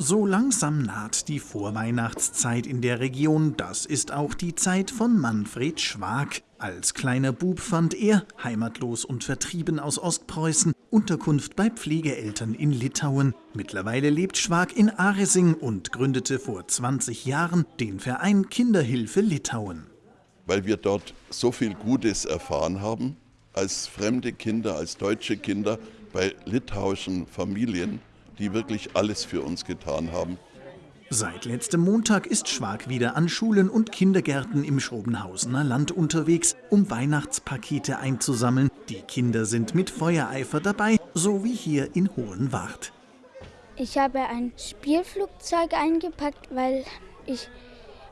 So langsam naht die Vorweihnachtszeit in der Region. Das ist auch die Zeit von Manfred Schwag. Als kleiner Bub fand er, heimatlos und vertrieben aus Ostpreußen, Unterkunft bei Pflegeeltern in Litauen. Mittlerweile lebt Schwag in Aresing und gründete vor 20 Jahren den Verein Kinderhilfe Litauen. Weil wir dort so viel Gutes erfahren haben, als fremde Kinder, als deutsche Kinder bei litauischen Familien die wirklich alles für uns getan haben. Seit letztem Montag ist Schwag wieder an Schulen und Kindergärten im Schrobenhausener Land unterwegs, um Weihnachtspakete einzusammeln. Die Kinder sind mit Feuereifer dabei, so wie hier in Hohenwart. Ich habe ein Spielflugzeug eingepackt, weil ich,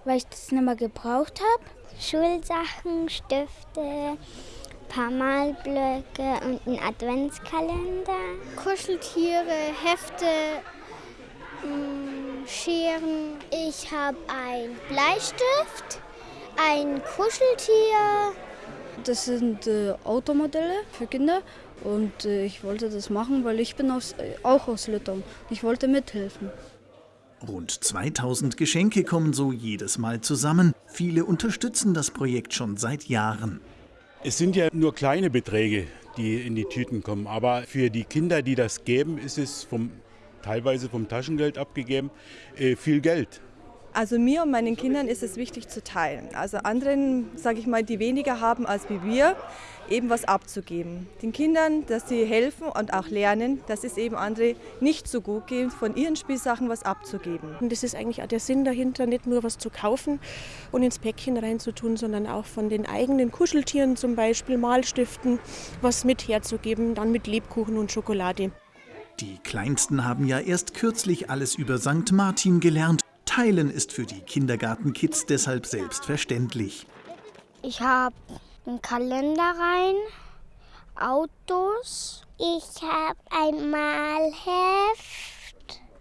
weil ich das nicht mehr gebraucht habe. Schulsachen, Stifte, paar Malblöcke und einen Adventskalender. Kuscheltiere, Hefte, mm, Scheren. Ich habe ein Bleistift, ein Kuscheltier. Das sind äh, Automodelle für Kinder und äh, ich wollte das machen, weil ich bin aus, äh, auch aus Litauen. Ich wollte mithelfen. Rund 2000 Geschenke kommen so jedes Mal zusammen. Viele unterstützen das Projekt schon seit Jahren. Es sind ja nur kleine Beträge, die in die Tüten kommen. Aber für die Kinder, die das geben, ist es vom, teilweise vom Taschengeld abgegeben, äh, viel Geld. Also mir und meinen Kindern ist es wichtig zu teilen. Also anderen, sage ich mal, die weniger haben als wie wir, eben was abzugeben. Den Kindern, dass sie helfen und auch lernen, dass es eben andere nicht so gut geht, von ihren Spielsachen was abzugeben. Und das ist eigentlich auch der Sinn dahinter, nicht nur was zu kaufen und ins Päckchen reinzutun, sondern auch von den eigenen Kuscheltieren zum Beispiel, Malstiften, was mit herzugeben, dann mit Lebkuchen und Schokolade. Die Kleinsten haben ja erst kürzlich alles über St. Martin gelernt Teilen ist für die Kindergartenkids deshalb selbstverständlich. Ich habe einen Kalender rein, Autos. Ich habe ein Malheft,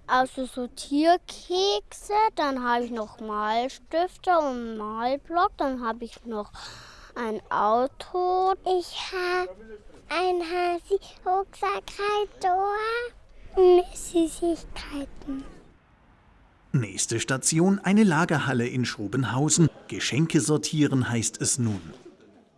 also so Tierkekse. Dann habe ich noch Malstifte und Malblock. Dann habe ich noch ein Auto. Ich habe ein Hasi, Rucksack, und Süßigkeiten. Nächste Station eine Lagerhalle in Schrobenhausen. Geschenke sortieren heißt es nun.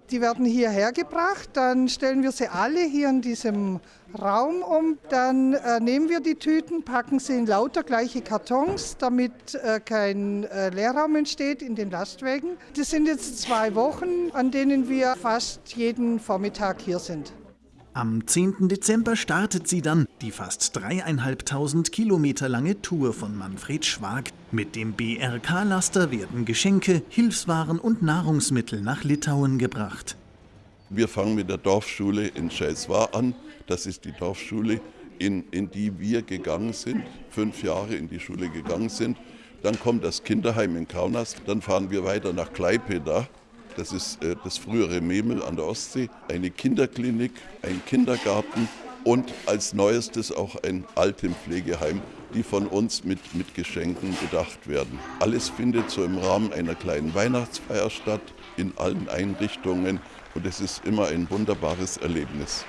Die werden hierher gebracht, dann stellen wir sie alle hier in diesem Raum um. Dann äh, nehmen wir die Tüten, packen sie in lauter gleiche Kartons, damit äh, kein äh, Leerraum entsteht in den Lastwagen. Das sind jetzt zwei Wochen, an denen wir fast jeden Vormittag hier sind. Am 10. Dezember startet sie dann, die fast dreieinhalbtausend Kilometer lange Tour von Manfred Schwag. Mit dem BRK-Laster werden Geschenke, Hilfswaren und Nahrungsmittel nach Litauen gebracht. Wir fangen mit der Dorfschule in Scheiswar an. Das ist die Dorfschule, in, in die wir gegangen sind, fünf Jahre in die Schule gegangen sind. Dann kommt das Kinderheim in Kaunas, dann fahren wir weiter nach Klaipeda das ist äh, das frühere Memel an der Ostsee, eine Kinderklinik, ein Kindergarten und als neuestes auch ein Altenpflegeheim, die von uns mit, mit Geschenken bedacht werden. Alles findet so im Rahmen einer kleinen Weihnachtsfeier statt, in allen Einrichtungen und es ist immer ein wunderbares Erlebnis.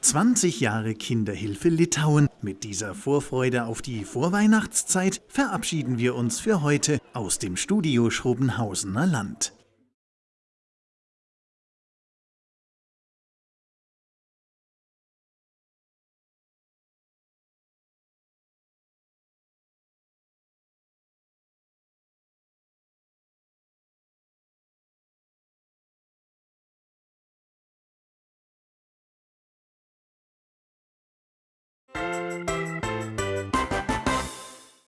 20 Jahre Kinderhilfe Litauen. Mit dieser Vorfreude auf die Vorweihnachtszeit verabschieden wir uns für heute aus dem Studio Schrobenhausener Land. Música